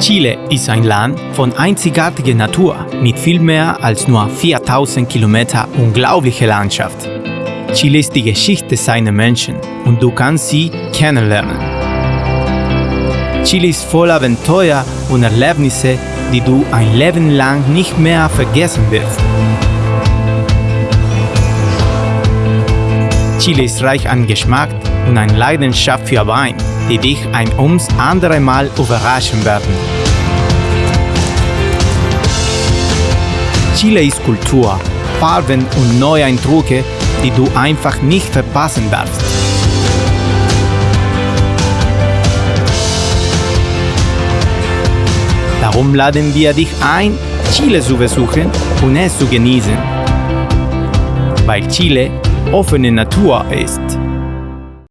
Chile ist ein Land von einzigartiger Natur mit viel mehr als nur 4000 Kilometer unglaubliche Landschaft. Chile ist die Geschichte seiner Menschen und du kannst sie kennenlernen. Chile ist voll Abenteuer und Erlebnisse, die du ein Leben lang nicht mehr vergessen wirst. Chile ist reich an Geschmack und eine Leidenschaft für Wein, die dich ein ums andere Mal überraschen werden. Chile ist Kultur, Farben und neue Eindrücke, die du einfach nicht verpassen darfst. Darum laden wir dich ein, Chile zu besuchen und es zu genießen. Weil Chile offene Natur ist.